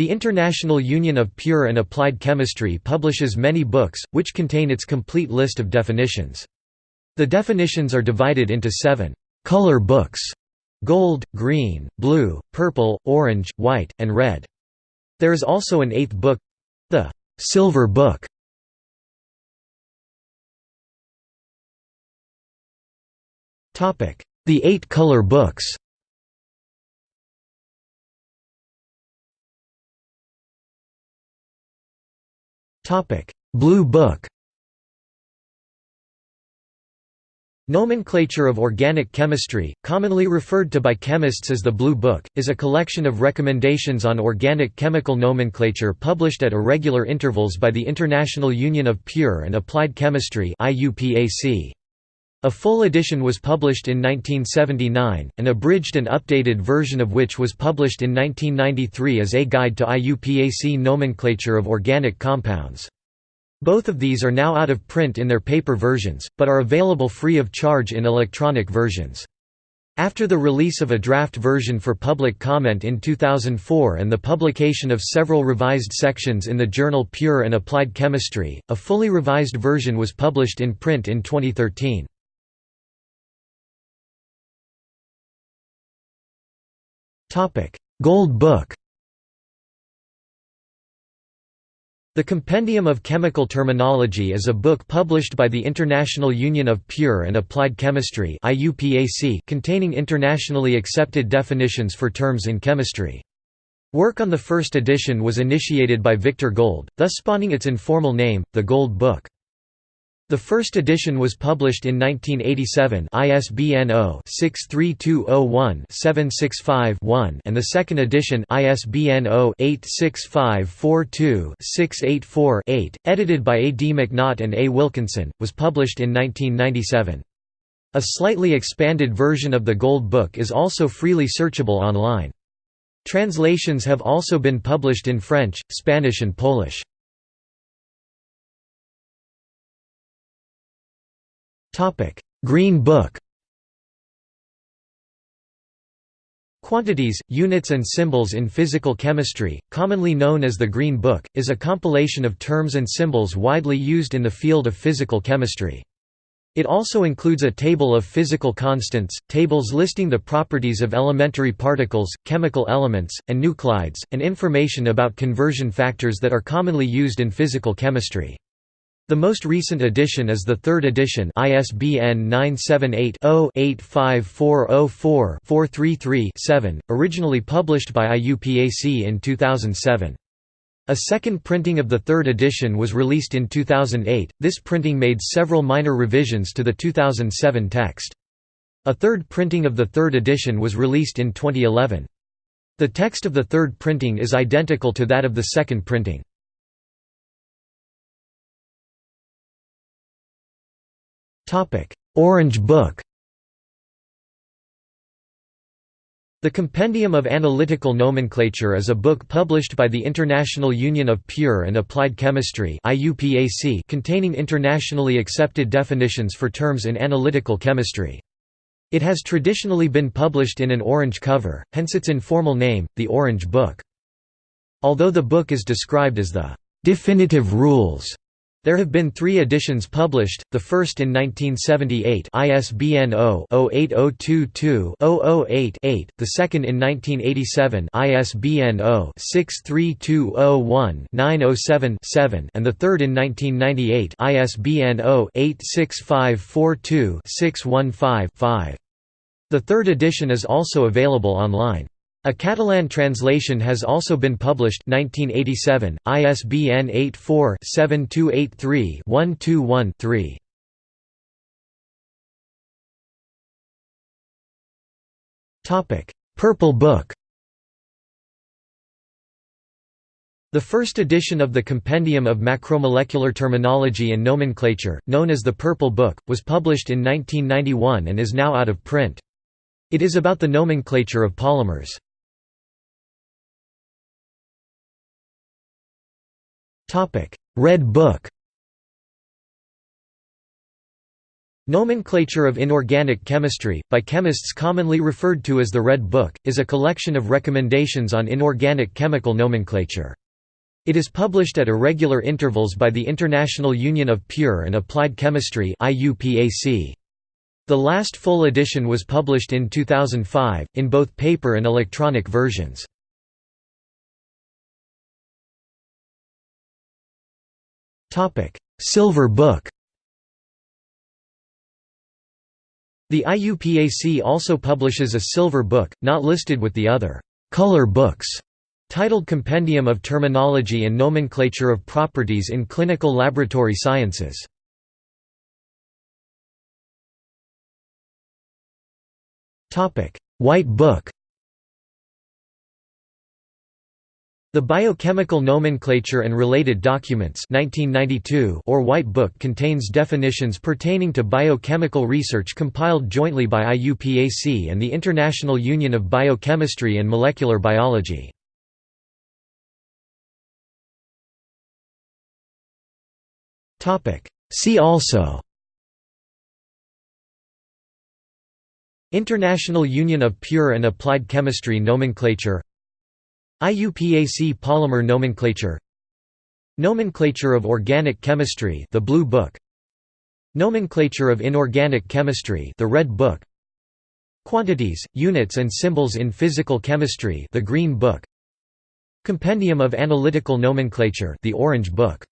The International Union of Pure and Applied Chemistry publishes many books, which contain its complete list of definitions. The definitions are divided into seven «color books» gold, green, blue, purple, orange, white, and red. There is also an eighth book—the «silver book». The eight color books Blue Book Nomenclature of Organic Chemistry, commonly referred to by chemists as the Blue Book, is a collection of recommendations on organic chemical nomenclature published at irregular intervals by the International Union of Pure and Applied Chemistry A full edition was published in 1979, an abridged and updated version of which was published in 1993 as A Guide to IUPAC Nomenclature of Organic Compounds. Both of these are now out of print in their paper versions, but are available free of charge in electronic versions. After the release of a draft version for public comment in 2004 and the publication of several revised sections in the journal Pure and Applied Chemistry, a fully revised version was published in print in 2013. Gold Book The Compendium of Chemical Terminology is a book published by the International Union of Pure and Applied Chemistry containing internationally accepted definitions for terms in chemistry. Work on the first edition was initiated by Victor Gold, thus spawning its informal name, the Gold Book. The first edition was published in 1987 ISBN 0-63201-765-1 and the second edition ISBN 0-86542-684-8, edited by A. D. McNaught and A. Wilkinson, was published in 1997. A slightly expanded version of the Gold Book is also freely searchable online. Translations have also been published in French, Spanish and Polish. Green Book Quantities, Units and Symbols in Physical Chemistry, commonly known as the Green Book, is a compilation of terms and symbols widely used in the field of physical chemistry. It also includes a table of physical constants, tables listing the properties of elementary particles, chemical elements, and nuclides, and information about conversion factors that are commonly used in physical chemistry. The most recent edition is the third edition ISBN 978-0-85404-433-7, originally published by IUPAC in 2007. A second printing of the third edition was released in 2008. This printing made several minor revisions to the 2007 text. A third printing of the third edition was released in 2011. The text of the third printing is identical to that of the second printing. Orange Book The Compendium of Analytical Nomenclature is a book published by the International Union of Pure and Applied Chemistry containing internationally accepted definitions for terms in analytical chemistry. It has traditionally been published in an orange cover, hence its informal name, the Orange Book. Although the book is described as the "...definitive rules", there have been three editions published, the first in 1978 ISBN 0-08022-008-8, the second in 1987 ISBN 0-63201-907-7 and the third in 1998 ISBN 0-86542-615-5. The third edition is also available online. A Catalan translation has also been published 1987, ISBN 84-7283-121-3. Purple Book The first edition of the Compendium of Macromolecular Terminology and Nomenclature, known as the Purple Book, was published in 1991 and is now out of print. It is about the nomenclature of polymers. Red Book Nomenclature of Inorganic Chemistry, by chemists commonly referred to as the Red Book, is a collection of recommendations on inorganic chemical nomenclature. It is published at irregular intervals by the International Union of Pure and Applied Chemistry The last full edition was published in 2005, in both paper and electronic versions. Silver Book The IUPAC also publishes a silver book, not listed with the other «color books», titled Compendium of Terminology and Nomenclature of Properties in Clinical Laboratory Sciences. White Book The Biochemical Nomenclature and Related Documents 1992 or White Book contains definitions pertaining to biochemical research compiled jointly by IUPAC and the International Union of Biochemistry and Molecular Biology. See also International Union of Pure and Applied Chemistry Nomenclature IUPAC polymer nomenclature. Nomenclature of Organic Chemistry the Blue Book. Nomenclature of Inorganic Chemistry the Red Book. Quantities, Units and Symbols in Physical Chemistry the Green Book. Compendium of Analytical Nomenclature the Orange Book